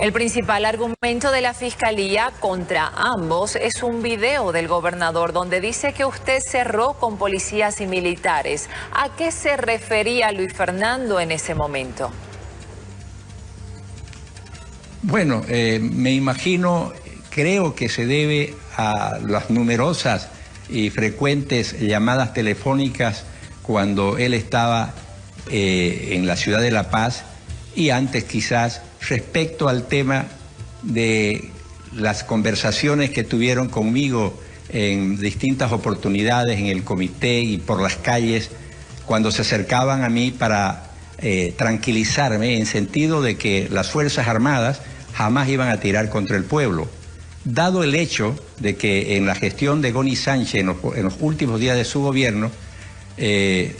El principal argumento de la fiscalía contra ambos es un video del gobernador donde dice que usted cerró con policías y militares. ¿A qué se refería Luis Fernando en ese momento? Bueno, eh, me imagino, creo que se debe a las numerosas y frecuentes llamadas telefónicas cuando él estaba eh, en la ciudad de La Paz y antes quizás respecto al tema de las conversaciones que tuvieron conmigo en distintas oportunidades en el comité y por las calles cuando se acercaban a mí para eh, tranquilizarme en sentido de que las Fuerzas Armadas jamás iban a tirar contra el pueblo. Dado el hecho de que en la gestión de Goni Sánchez en los, últimos días de su gobierno eh,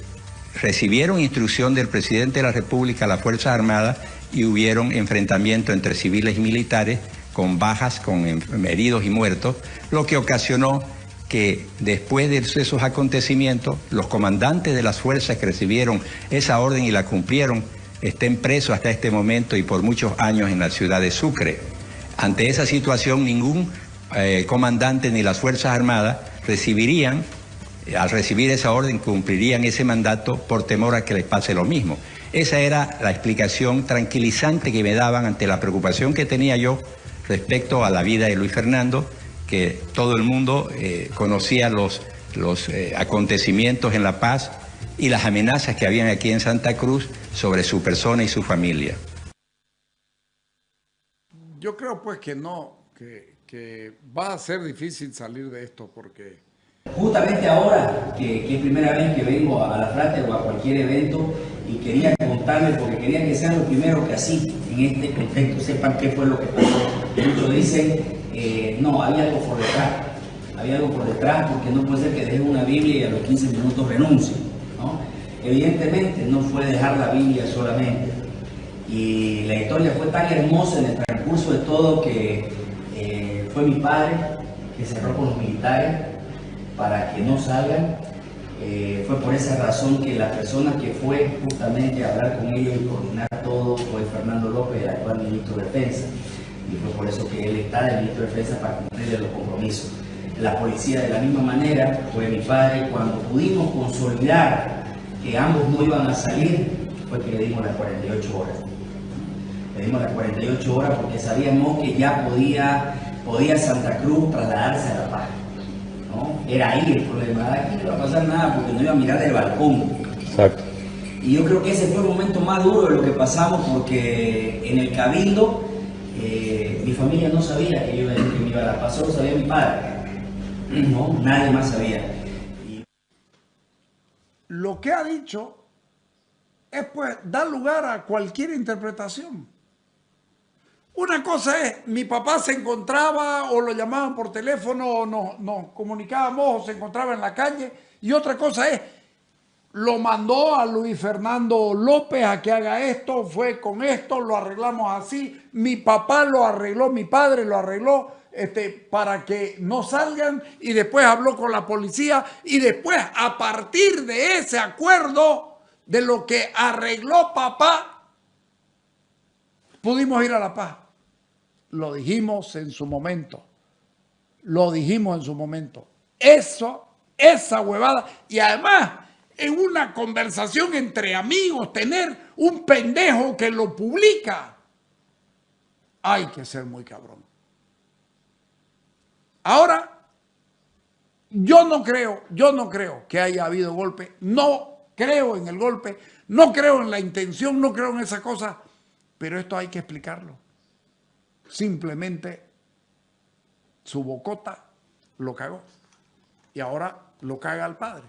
recibieron instrucción del presidente de la República, las Fuerzas Armadas, y hubieron enfrentamientos entre civiles y militares con bajas, con heridos y muertos, lo que ocasionó que después de esos acontecimientos, los comandantes de las fuerzas que recibieron esa orden y la cumplieron, estén presos hasta este momento y por muchos años en la ciudad de Sucre. Ante esa situación, ningún eh, comandante ni las Fuerzas Armadas recibirían, al recibir esa orden, cumplirían ese mandato por temor a que les pase lo mismo. Esa era la explicación tranquilizante que me daban ante la preocupación que tenía yo respecto a la vida de Luis Fernando, que todo el mundo eh, conocía los, los eh, acontecimientos en La Paz y las amenazas que habían aquí en Santa Cruz sobre su persona y su familia. Yo creo pues que no, que, que va a ser difícil salir de esto porque Justamente ahora, que, es primera vez que vengo a la Frate o a cualquier evento, y quería contarles, porque quería que sean los primeros que así, en este contexto, sepan qué fue lo que pasó. Muchos dicen, eh, no, había algo por detrás, había algo por detrás, porque no puede ser que dejen una Biblia y a los 15 minutos renuncien. ¿no? Evidentemente no fue dejar la Biblia solamente. Y la historia fue tan hermosa en el transcurso de todo que eh, fue mi padre que cerró con los militares para que no salgan. Eh, fue por esa razón que la persona que fue justamente a hablar con ellos y coordinar todo fue Fernando López, el actual ministro de Defensa. Y fue por eso que él está de ministro de Defensa para cumplirle los compromisos. La policía de la misma manera fue mi padre. Cuando pudimos consolidar que ambos no iban a salir, fue que le dimos las 48 horas. Le dimos las 48 horas porque sabíamos que ya podía, podía Santa Cruz trasladarse a La Paz. Era ahí el problema. Aquí no iba a pasar nada porque no iba a mirar del balcón. Exacto. Y yo creo que ese fue el momento más duro de lo que pasamos porque en el cabildo eh, mi familia no sabía que yo iba, que me iba a la paz, solo sabía mi padre. No, nadie más sabía. Lo que ha dicho es pues dar lugar a cualquier interpretación. Una cosa es, mi papá se encontraba o lo llamaban por teléfono o nos, comunicábamos o se encontraba en la calle. Y otra cosa es, lo mandó a Luis Fernando López a que haga esto, fue con esto, lo arreglamos así. Mi papá lo arregló, mi padre lo arregló este, para que no salgan y después habló con la policía y después a partir de ese acuerdo de lo que arregló papá, pudimos ir a La Paz. Lo dijimos en su momento. Lo dijimos en su momento. Eso, esa huevada. Y además, en una conversación entre amigos, tener un pendejo que lo publica. Hay que ser muy cabrón. Ahora, yo no creo, yo no creo que haya habido golpe. No creo en el golpe. No creo en la intención, no creo en esa cosa. Pero esto hay que explicarlo. Simplemente su bocota lo cagó. Y ahora lo caga al padre.